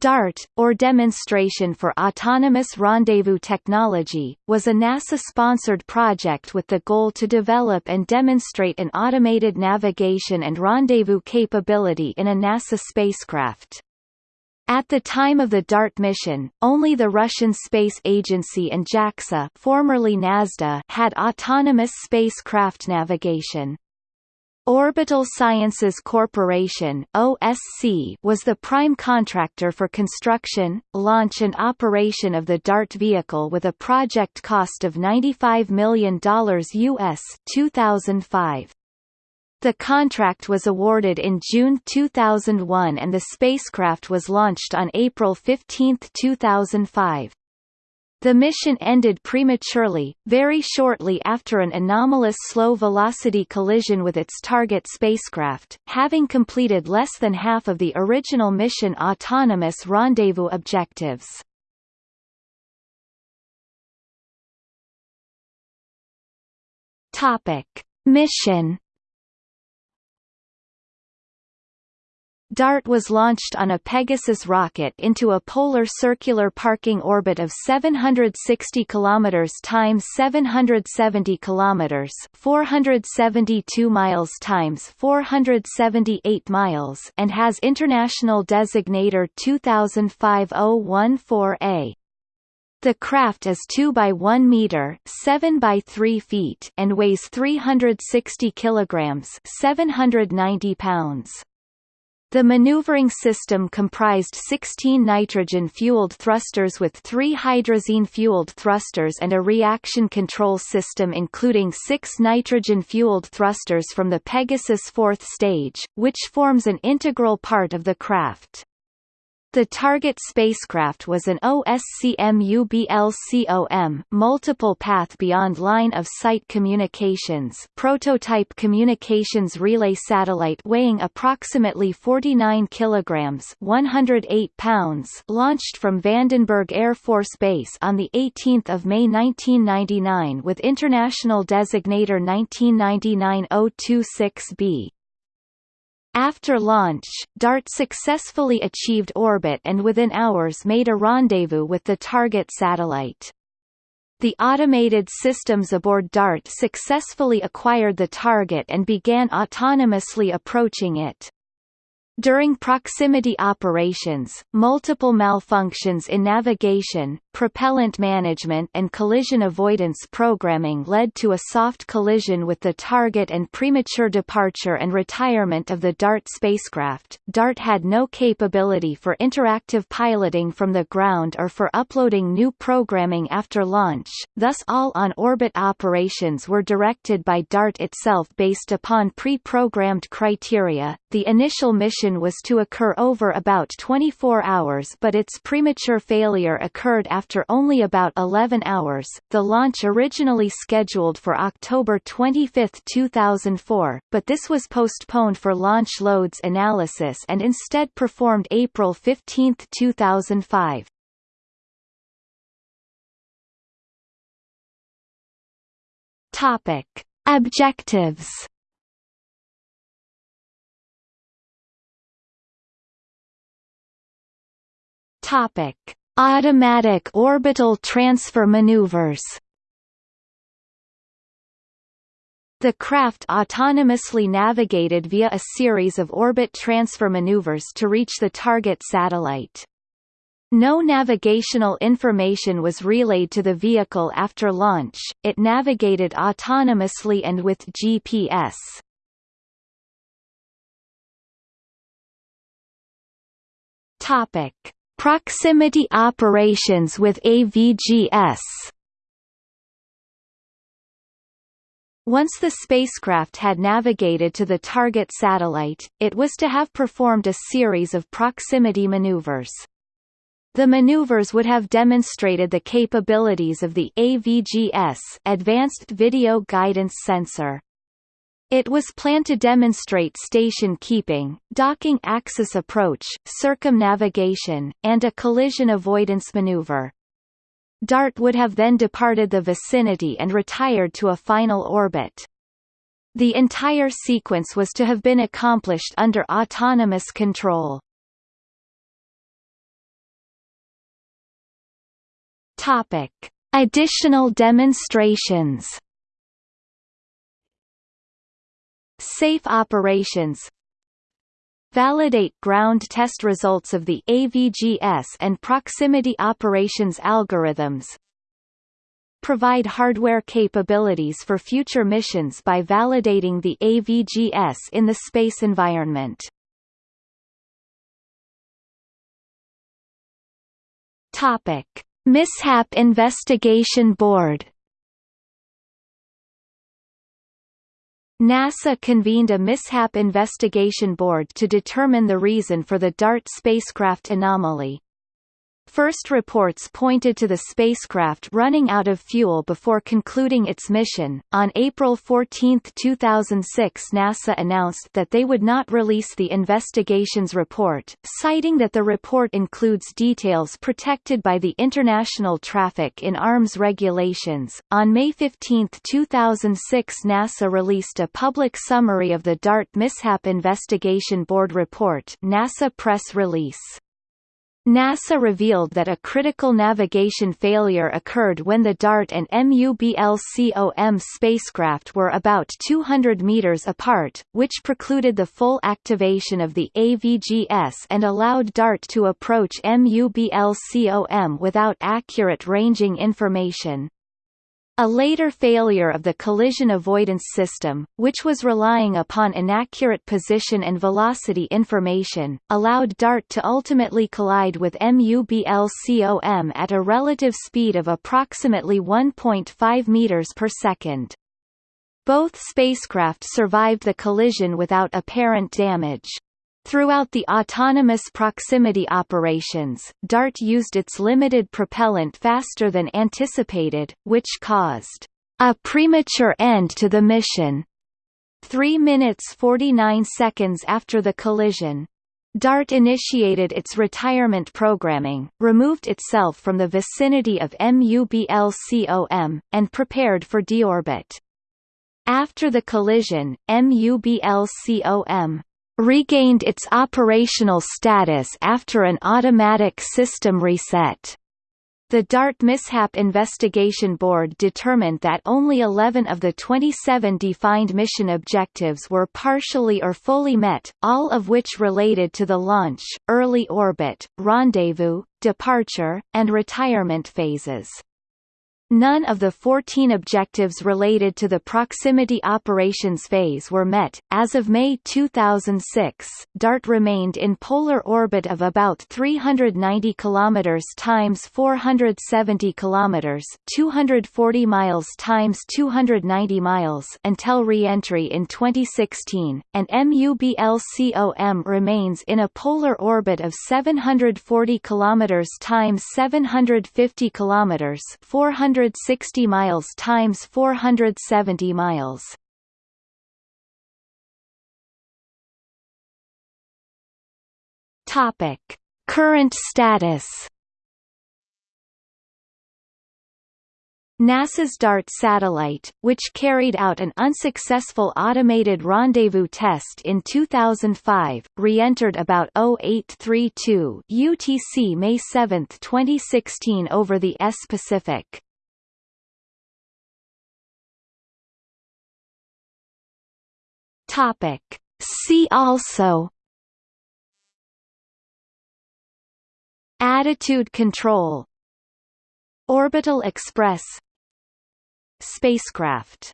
DART, or Demonstration for Autonomous Rendezvous Technology, was a NASA-sponsored project with the goal to develop and demonstrate an automated navigation and rendezvous capability in a NASA spacecraft. At the time of the DART mission, only the Russian Space Agency and JAXA formerly had autonomous spacecraft navigation. Orbital Sciences Corporation OSC was the prime contractor for construction, launch and operation of the DART vehicle with a project cost of $95 million US 2005. The contract was awarded in June 2001 and the spacecraft was launched on April 15, 2005. The mission ended prematurely, very shortly after an anomalous slow-velocity collision with its target spacecraft, having completed less than half of the original mission autonomous rendezvous objectives. Mission DART was launched on a Pegasus rocket into a polar circular parking orbit of 760 km times 770 km, 472 miles times 478 miles, and has international designator 2005-014A. The craft is 2 by 1 meter, 7 by 3 feet, and weighs 360 kilograms, 790 pounds. The maneuvering system comprised 16 nitrogen-fueled thrusters with three hydrazine-fueled thrusters and a reaction control system including six nitrogen-fueled thrusters from the Pegasus fourth stage, which forms an integral part of the craft. The target spacecraft was an OSCMUBLCOM multiple path beyond line of sight communications prototype communications relay satellite weighing approximately 49 kilograms 108 pounds launched from Vandenberg Air Force Base on the 18th of May 1999 with international designator 1999-026b. After launch, DART successfully achieved orbit and within hours made a rendezvous with the target satellite. The automated systems aboard DART successfully acquired the target and began autonomously approaching it. During proximity operations, multiple malfunctions in navigation, propellant management and collision avoidance programming led to a soft collision with the target and premature departure and retirement of the DART spacecraft. DART had no capability for interactive piloting from the ground or for uploading new programming after launch, thus all on-orbit operations were directed by DART itself based upon pre-programmed criteria. The initial mission was to occur over about 24 hours but its premature failure occurred after only about 11 hours. The launch originally scheduled for October 25, 2004, but this was postponed for launch loads analysis and instead performed April 15, 2005. Topic: Objectives Topic: Automatic orbital transfer maneuvers. The craft autonomously navigated via a series of orbit transfer maneuvers to reach the target satellite. No navigational information was relayed to the vehicle after launch, it navigated autonomously and with GPS. Topic. Proximity operations with AVGS Once the spacecraft had navigated to the target satellite, it was to have performed a series of proximity maneuvers. The maneuvers would have demonstrated the capabilities of the AVGS Advanced Video Guidance Sensor. It was planned to demonstrate station keeping, docking axis approach, circumnavigation, and a collision avoidance maneuver. DART would have then departed the vicinity and retired to a final orbit. The entire sequence was to have been accomplished under autonomous control. Topic: Additional demonstrations. Safe operations Validate ground test results of the AVGS and proximity operations algorithms Provide hardware capabilities for future missions by validating the AVGS in the space environment. Topic: Mishap Investigation Board NASA convened a mishap investigation board to determine the reason for the DART spacecraft anomaly. First reports pointed to the spacecraft running out of fuel before concluding its mission. On April 14, 2006, NASA announced that they would not release the investigation's report, citing that the report includes details protected by the International Traffic in Arms regulations. On May 15, 2006, NASA released a public summary of the DART Mishap Investigation Board report, NASA press release. NASA revealed that a critical navigation failure occurred when the DART and MUBLCOM spacecraft were about 200 meters apart, which precluded the full activation of the AVGS and allowed DART to approach MUBLCOM without accurate ranging information. A later failure of the collision avoidance system, which was relying upon inaccurate position and velocity information, allowed DART to ultimately collide with MUBLCOM at a relative speed of approximately 1.5 meters per second. Both spacecraft survived the collision without apparent damage. Throughout the autonomous proximity operations, DART used its limited propellant faster than anticipated, which caused a premature end to the mission. 3 minutes 49 seconds after the collision. DART initiated its retirement programming, removed itself from the vicinity of MUBLCOM, and prepared for deorbit. After the collision, MUBLCOM regained its operational status after an automatic system reset. The DART Mishap Investigation Board determined that only 11 of the 27 defined mission objectives were partially or fully met, all of which related to the launch, early orbit, rendezvous, departure, and retirement phases. None of the 14 objectives related to the proximity operations phase were met. As of May 2006, DART remained in polar orbit of about 390 kilometers times 470 kilometers, 240 miles times 290 miles until re-entry in 2016, and MUBLCOM remains in a polar orbit of 740 kilometers times 750 kilometers, 400 460 miles times 470 miles. Topic: Current status. NASA's DART satellite, which carried out an unsuccessful automated rendezvous test in 2005, re-entered about 0832 UTC May 7, 2016 over the S Pacific. Topic. See also Attitude control Orbital Express Spacecraft